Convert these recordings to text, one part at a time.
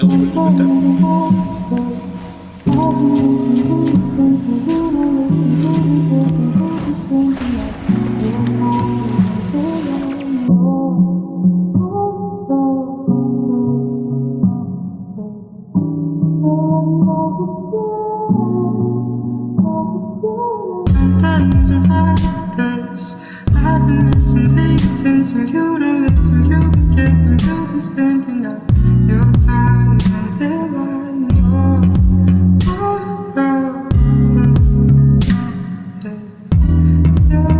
Elbow a little bit down.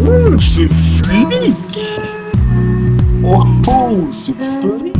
Oh, c'est freak! Oh, c'est freak!